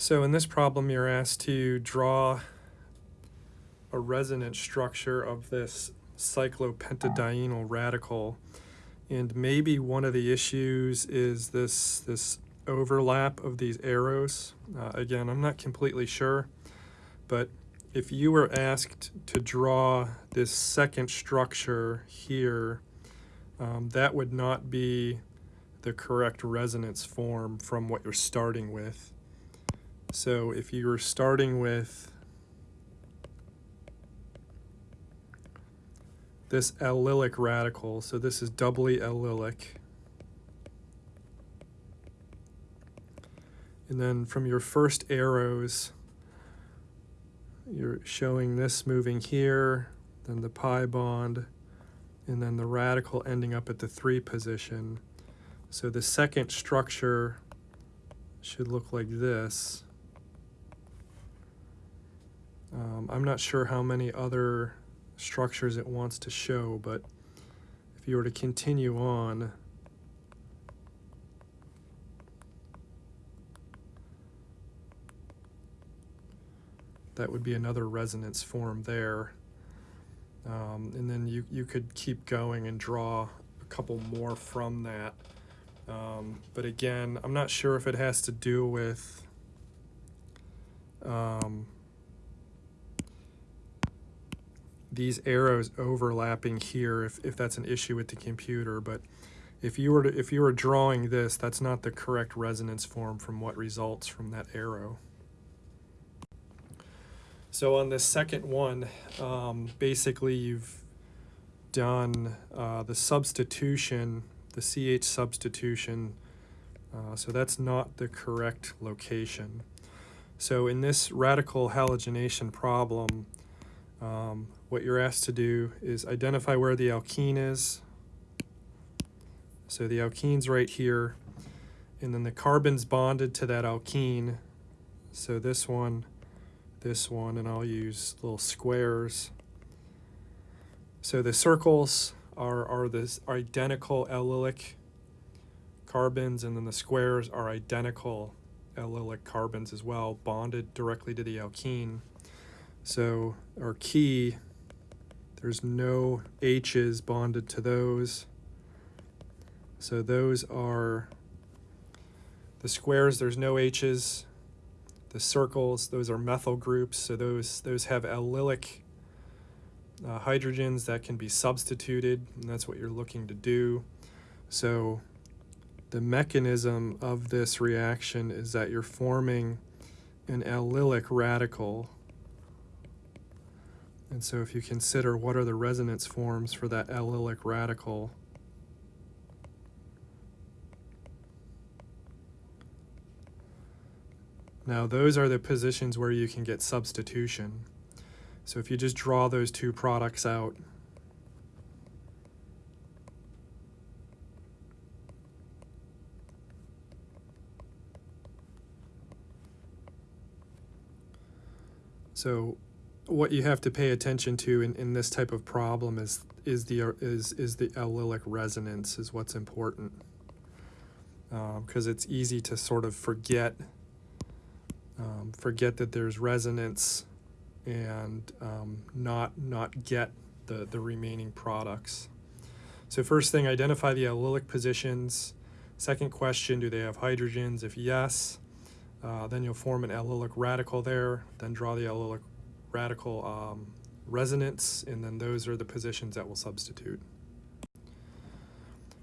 So in this problem, you're asked to draw a resonance structure of this cyclopentadienyl radical. And maybe one of the issues is this, this overlap of these arrows. Uh, again, I'm not completely sure, but if you were asked to draw this second structure here, um, that would not be the correct resonance form from what you're starting with. So if you were starting with this allylic radical, so this is doubly allylic, and then from your first arrows, you're showing this moving here, then the pi bond, and then the radical ending up at the 3 position. So the second structure should look like this. Um, I'm not sure how many other structures it wants to show, but if you were to continue on, that would be another resonance form there. Um, and then you, you could keep going and draw a couple more from that. Um, but again, I'm not sure if it has to do with um, these arrows overlapping here if, if that's an issue with the computer but if you were to, if you were drawing this that's not the correct resonance form from what results from that arrow. So on this second one um, basically you've done uh, the substitution the CH substitution uh, so that's not the correct location. So in this radical halogenation problem um, what you're asked to do is identify where the alkene is. So the alkene's right here, and then the carbon's bonded to that alkene. So this one, this one, and I'll use little squares. So the circles are, are the identical allylic carbons, and then the squares are identical allylic carbons as well, bonded directly to the alkene. So our key, there's no H's bonded to those. So those are the squares, there's no H's. The circles, those are methyl groups, so those, those have allylic uh, hydrogens that can be substituted, and that's what you're looking to do. So the mechanism of this reaction is that you're forming an allylic radical and so if you consider what are the resonance forms for that allylic radical, Now those are the positions where you can get substitution. So if you just draw those two products out, So what you have to pay attention to in, in this type of problem is is the is is the allylic resonance is what's important because um, it's easy to sort of forget um, forget that there's resonance and um, not not get the the remaining products. So first thing, identify the allylic positions. Second question, do they have hydrogens? If yes, uh, then you'll form an allylic radical there. Then draw the allylic radical um, resonance, and then those are the positions that will substitute.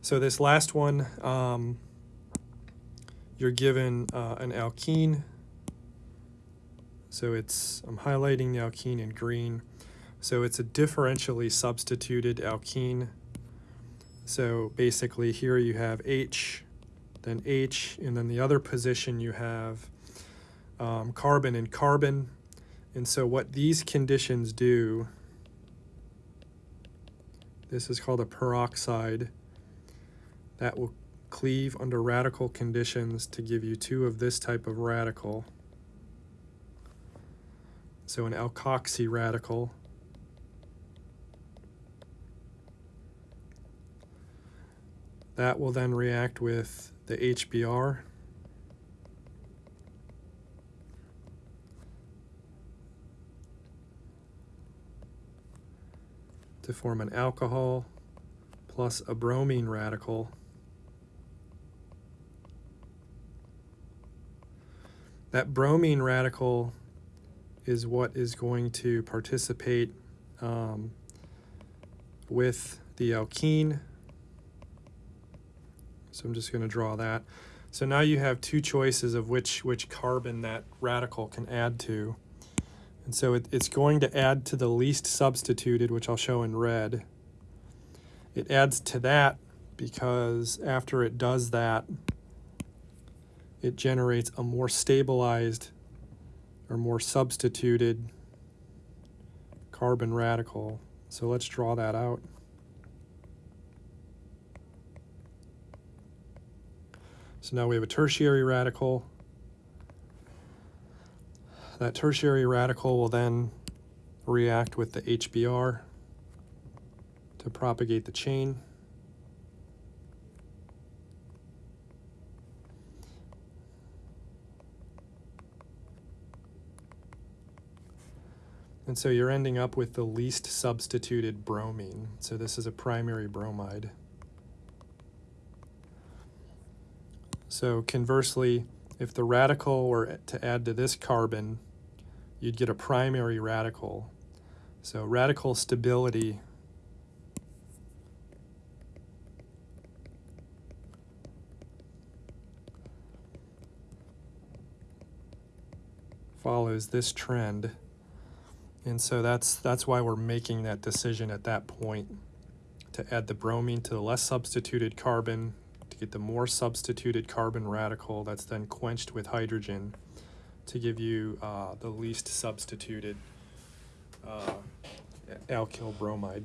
So this last one, um, you're given uh, an alkene. So it's, I'm highlighting the alkene in green. So it's a differentially substituted alkene. So basically here you have H, then H, and then the other position you have um, carbon and carbon. And so what these conditions do, this is called a peroxide, that will cleave under radical conditions to give you two of this type of radical. So an alkoxy radical. That will then react with the HBr to form an alcohol plus a bromine radical. That bromine radical is what is going to participate um, with the alkene. So I'm just going to draw that. So now you have two choices of which, which carbon that radical can add to. And so it, it's going to add to the least substituted, which I'll show in red. It adds to that because after it does that, it generates a more stabilized or more substituted carbon radical. So let's draw that out. So now we have a tertiary radical. That tertiary radical will then react with the HBr to propagate the chain. And so you're ending up with the least substituted bromine. So this is a primary bromide. So conversely, if the radical were to add to this carbon, you'd get a primary radical. So radical stability follows this trend. And so that's that's why we're making that decision at that point to add the bromine to the less substituted carbon to get the more substituted carbon radical that's then quenched with hydrogen to give you uh, the least substituted uh, alkyl bromide.